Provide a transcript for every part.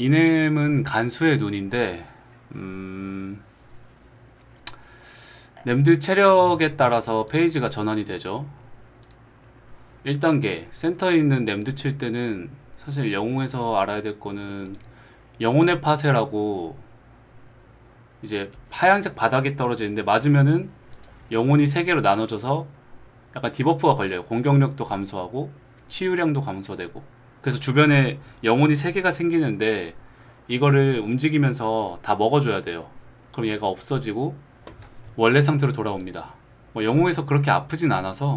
이넴은 간수의 눈인데 음... 램드 체력에 따라서 페이지가 전환이 되죠. 1단계 센터에 있는 램드 칠 때는 사실 영웅에서 알아야 될 거는 영혼의 파쇄라고 이제 하얀색 바닥이 떨어져 있는데 맞으면은 영혼이 3개로 나눠져서 약간 debuff가 걸려요. 공격력도 감소하고 치유량도 감소되고 그래서 주변에 영혼이 3개가 생기는데 이거를 움직이면서 다 먹어줘야 돼요. 그럼 얘가 없어지고 원래 상태로 돌아옵니다. 뭐 영웅에서 그렇게 아프진 않아서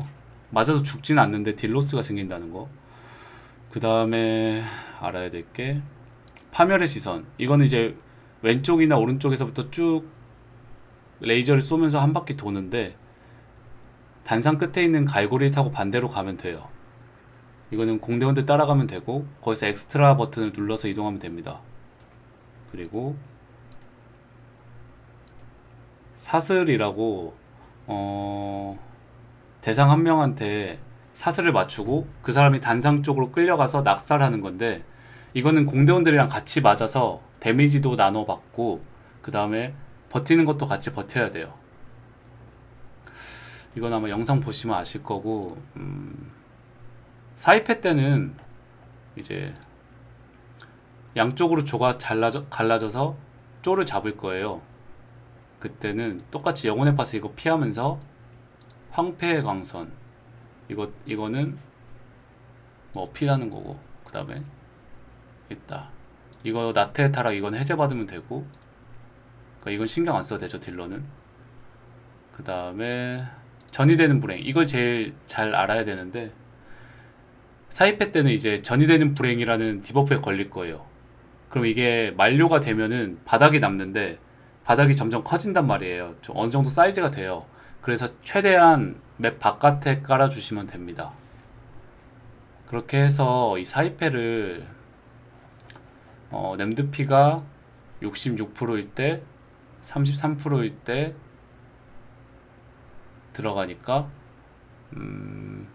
맞아도 죽진 않는데 deal loss가 생긴다는 거그 다음에 알아야 될 게 파멸의 시선. 이거는 이제 왼쪽이나 오른쪽에서부터 쭉 레이저를 쏘면서 한 바퀴 도는데 단상 끝에 있는 갈고리를 타고 반대로 가면 돼요 이거는 공대원대 따라가면 되고 거기서 엑스트라 버튼을 눌러서 이동하면 됩니다. 그리고 사슬이라고 어... 대상 한 명한테 사슬을 맞추고 그 사람이 단상 쪽으로 끌려가서 낙살하는 건데 이거는 공대원들이랑 같이 맞아서 데미지도 나눠 받고 그 다음에 버티는 것도 같이 버텨야 돼요. 이건 아마 영상 보시면 아실 거고 음, 사이패 때는 이제 양쪽으로 조가 잘라져, 갈라져서 쪼를 잡을 거예요. 그때는 똑같이 영혼의 파스 이거 피하면서 황폐의 광선. 이거, 이거는 뭐 피하는 거고 그 다음에 있다. 이거 나트의 타락 이건 해제받으면 되고 그러니까 이건 신경 안 써도 되죠 딜러는. 그 다음에 전이 되는 불행. 이걸 제일 잘 알아야 되는데 사이페 때는 이제 전이 되는 불행이라는 debuff에 걸릴 거예요. 그럼 이게 만료가 되면은 바닥이 남는데 바닥이 점점 커진단 말이에요. 좀 어느 정도 사이즈가 돼요. 그래서 최대한 맵 바깥에 깔아주시면 됩니다. 그렇게 해서 이 사이패를 어, 램드피가 66%일 때 33%일 때 들어가니까 음,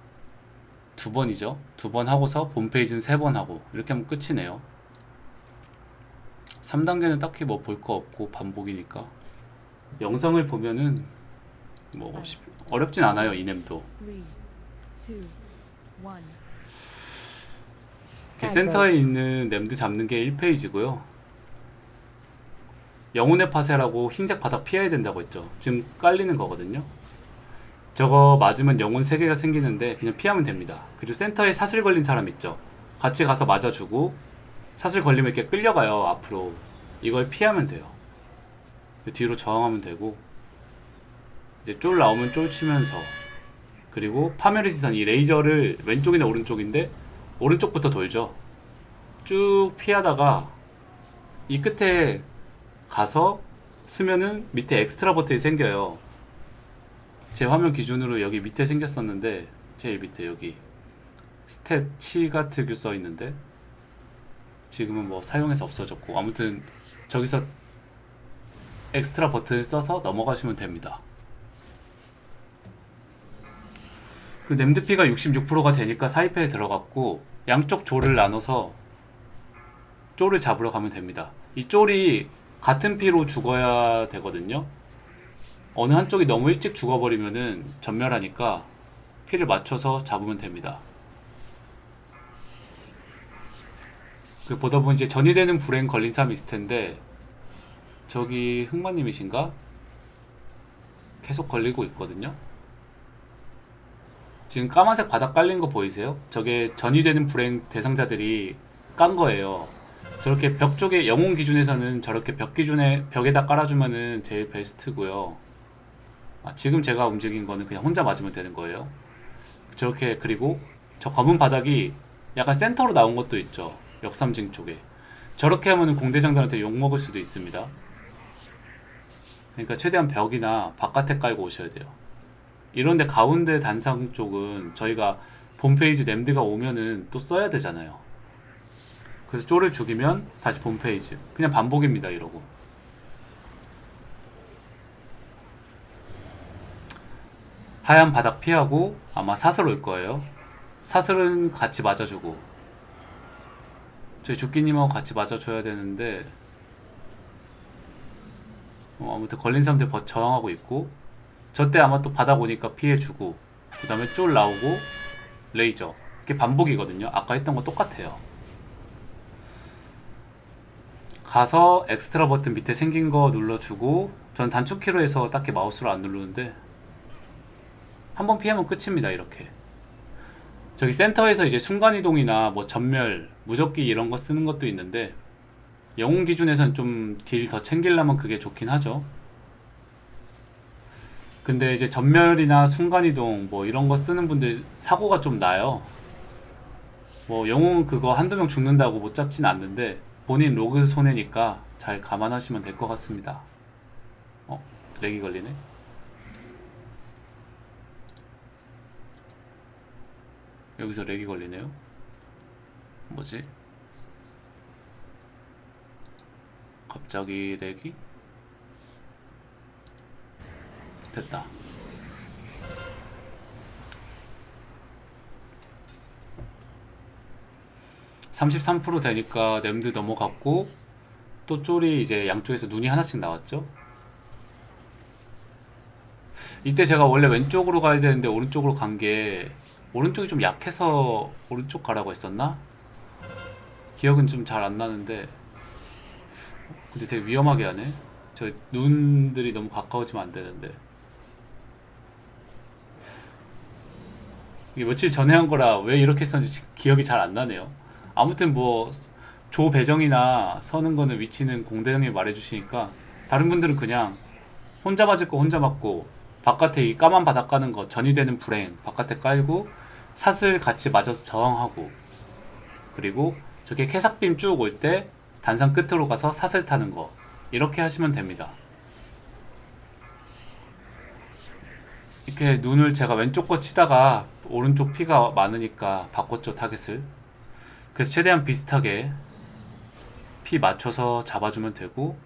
두 번이죠. 두 번 하고서 본 페이지는 세 번 하고. 이렇게 하면 끝이네요. 3단계는 딱히 뭐 볼 거 없고 반복이니까. 영상을 보면은 뭐 쉽- 어렵진 않아요 이넴도. Three, two, one. 이렇게 센터에 있는 램드 잡는 게 1페이지고요. 영혼의 파쇄라고 흰색 바닥 피해야 된다고 했죠. 지금 깔리는 거거든요 저거 맞으면 영혼 3개가 생기는데 그냥 피하면 됩니다. 그리고 센터에 사슬 걸린 사람 있죠. 같이 가서 맞아주고 사슬 걸리면 이렇게 끌려가요 앞으로. 이걸 피하면 돼요. 뒤로 저항하면 되고. 이제 쫄 나오면 쫄 치면서. 그리고 파멸의 시선 이 레이저를 왼쪽이나 오른쪽인데 오른쪽부터 돌죠. 쭉 피하다가 이 끝에 가서 쓰면은 밑에 엑스트라 버튼이 생겨요 제 화면 기준으로 여기 밑에 생겼었는데 제일 밑에 여기 stat 치가 특유 써 있는데 지금은 뭐 사용해서 없어졌고 아무튼 저기서 엑스트라 버튼을 써서 넘어가시면 됩니다. 그 램드피가 66%가 되니까 사이패에 들어갔고 양쪽 조를 나눠서 쪼를 잡으러 가면 됩니다. 이 쫄이 같은 피로 죽어야 되거든요 어느 한쪽이 너무 일찍 죽어버리면은 전멸하니까 피를 맞춰서 잡으면 됩니다 그 보다 보면 이제 전이 되는 불행 걸린 사람이 있을 텐데 저기 흑마님이신가? 계속 걸리고 있거든요 지금 까만색 바닥 깔린 거 보이세요? 저게 전이 되는 불행 대상자들이 깐 거예요. 저렇게 벽 쪽에 영웅 기준에서는 저렇게 벽 기준에 벽에다 깔아주면은 제일 베스트고요. 아, 지금 제가 움직인 거는 그냥 혼자 맞으면 되는 거예요. 저렇게 그리고 저 검은 바닥이 약간 센터로 나온 것도 있죠. 역삼징 쪽에. 저렇게 하면은 공대장들한테 욕 먹을 수도 있습니다. 그러니까 최대한 벽이나 바깥에 깔고 오셔야 돼요. 이런데 가운데 단상 쪽은 저희가 본페이지 램드가 오면은 또 써야 되잖아요 그래서 쪼를 죽이면 다시 본페이지 그냥 반복입니다 이러고 하얀 바닥 피하고 아마 사슬 올 거예요. 사슬은 같이 맞아주고. 저희 주끼님하고 같이 맞아줘야 되는데 어, 아무튼 걸린 사람들 버- 저항하고 있고 저 때 아마 또 바닥 오니까 피해주고 그 다음에 쫄 나오고 레이저. 이게 반복이거든요. 아까 했던 거 똑같아요. 가서 엑스트라 버튼 밑에 생긴 거 눌러주고 전 단축키로 해서 딱히 마우스로 안 누르는데 한 번 피하면 끝입니다 이렇게. 저기 센터에서 이제 순간이동이나 뭐 전멸, 무적기 이런 거 쓰는 것도 있는데 영웅 기준에선 좀 deal 더 챙기려면 그게 좋긴 하죠. 근데 이제 전멸이나 순간이동 뭐 이런 거 쓰는 분들 사고가 좀 나요. 뭐 영웅은 그거 한두 명 죽는다고 못 잡진 않는데 본인 로그 손해니까 잘 감안하시면 될 것 같습니다. 어? 렉이 걸리네 여기서 렉이 걸리네요 뭐지? 갑자기 렉이? 됐다. 33% 되니까 냄드 넘어갔고 또 쫄이 이제 양쪽에서 눈이 하나씩 나왔죠. 이때 제가 원래 왼쪽으로 가야 되는데 오른쪽으로 간 게 오른쪽이 좀 약해서 오른쪽 가라고 했었나? 기억은 좀 잘 안 나는데 근데 되게 위험하게 하네. 저 눈들이 너무 가까워지면 안 되는데. 이게 며칠 전에 한 거라 왜 이렇게 썼는지 지- 기억이 잘 안 나네요. 아무튼 뭐 조 배정이나 서는 거는 위치는 공대장님이 말해주시니까 다른 분들은 그냥 혼자 맞을 거 혼자 맞고 바깥에 이 까만 바닥 까는 거 전이 되는 불행 바깥에 깔고 사슬 같이 맞아서 저항하고 그리고 저게 캐삭빔 쭉 올 때 단상 끝으로 가서 사슬 타는 거 이렇게 하시면 됩니다. 이렇게 눈을 제가 왼쪽 거 치다가 오른쪽 피가 많으니까 바꿨죠 타겟을. 그래서 최대한 비슷하게 피 맞춰서 잡아주면 되고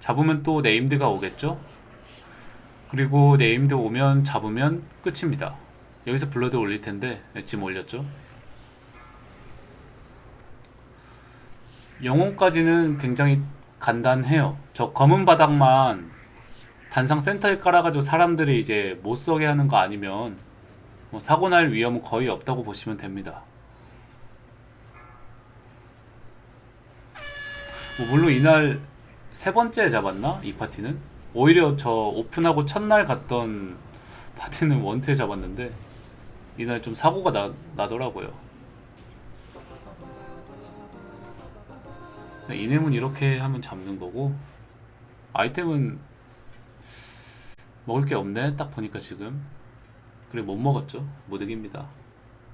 잡으면 또 named가 오겠죠? 그리고 named 오면 잡으면 끝입니다 여기서 blood 올릴 텐데 네, 지금 올렸죠? 영웅까지는 굉장히 간단해요. 저 검은 바닥만 단상 센터에 깔아가지고 사람들이 이제 못 서게 하는 거 아니면 뭐 사고 날 위험은 거의 없다고 보시면 됩니다. 뭐 물론 이날 세 번째 잡았나? 이 파티는? 오히려 저 오픈하고 첫날 갔던 파티는 원투에 잡았는데 이날 좀 사고가 나, 나더라고요. 네, 이nem은 이렇게 하면 잡는 거고 아이템은 먹을 게 없네 딱 보니까 지금. 그래 못 먹었죠. 무득입니다